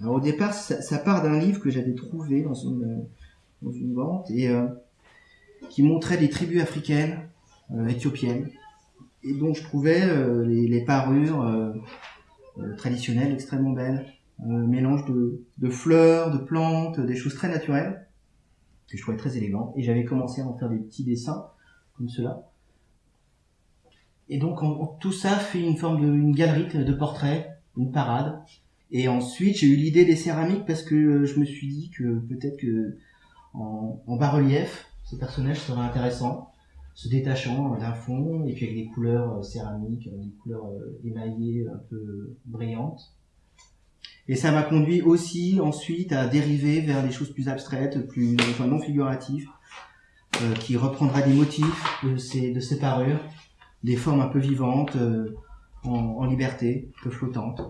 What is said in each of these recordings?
Alors au départ, ça, part d'un livre que j'avais trouvé dans une, vente et euh, qui montrait des tribus africaines, euh, éthiopiennes, et dont je trouvais euh, les, parures euh, euh, traditionnelles extrêmement belles. Mélange de, fleurs, de plantes, des choses très naturelles, que je trouvais très élégant. Et j'avais commencé à en faire des petits dessins, comme cela. Et donc tout ça fait une forme de galerie de portraits, une parade. Et ensuite j'ai eu l'idée des céramiques parce que euh, je me suis dit que peut-être que en, bas-relief, ce personnage serait intéressant, se détachant d'un fond et puis avec des couleurs euh, céramiques, euh, des couleurs euh, émaillées un peu brillantes. Et ça m'a conduit aussi ensuite à dériver vers des choses plus abstraites, plus non figuratives, euh, qui reprendraient des motifs de ces, parures, des formes un peu vivantes, euh, en liberté, un peu flottantes.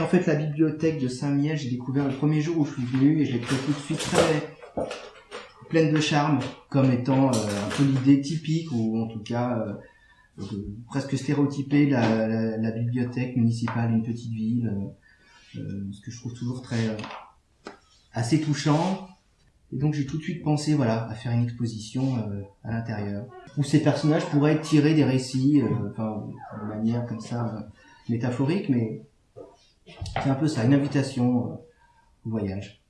En fait, la bibliothèque de Saint-Miel, j'ai découvert le premier jour où je suis venu et je l'ai trouvé tout de suite très pleine de charme, comme étant euh, un peu l'idée typique ou en tout cas euh, presque stéréotypée la, la, bibliothèque municipale d'une petite ville. euh, ce que je trouve toujours très assez touchant. Et donc j'ai tout de suite pensé voilà à faire une exposition à l'intérieur où ces personnages pourraient tirer des récits, enfin de manière comme ça métaphorique, mais c'est un peu ça, une invitation euh, au voyage.